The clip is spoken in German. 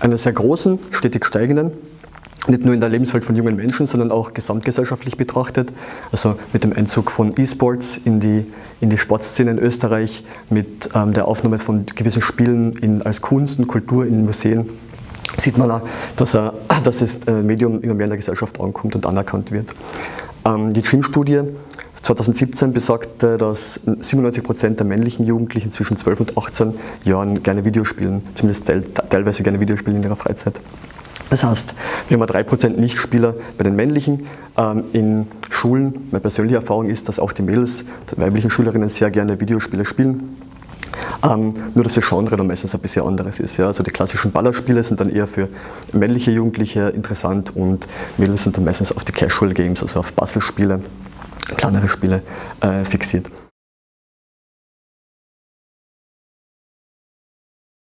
einer sehr großen, stetig steigenden, nicht nur in der Lebenswelt von jungen Menschen, sondern auch gesamtgesellschaftlich betrachtet. Also mit dem Einzug von E-Sports in die, in die Sportszene in Österreich, mit ähm, der Aufnahme von gewissen Spielen in, als Kunst und Kultur in Museen, sieht man auch, dass, er, dass das äh, Medium immer mehr in der Gesellschaft ankommt und anerkannt wird. Ähm, die Gym-Studie 2017 besagte, dass 97 Prozent der männlichen Jugendlichen zwischen 12 und 18 Jahren gerne Videospielen, zumindest teilweise gerne Videospielen in ihrer Freizeit. Das heißt, wir haben 3% Nichtspieler bei den männlichen. Ähm, in Schulen, meine persönliche Erfahrung ist, dass auch die Mädels, die weiblichen Schülerinnen sehr gerne Videospiele spielen. Ähm, nur dass das Genre dann meistens ein bisschen anderes ist. Ja. Also die klassischen Ballerspiele sind dann eher für männliche Jugendliche interessant und Mädels sind dann meistens auf die Casual Games, also auf Puzzlespiele, kleinere Spiele äh, fixiert.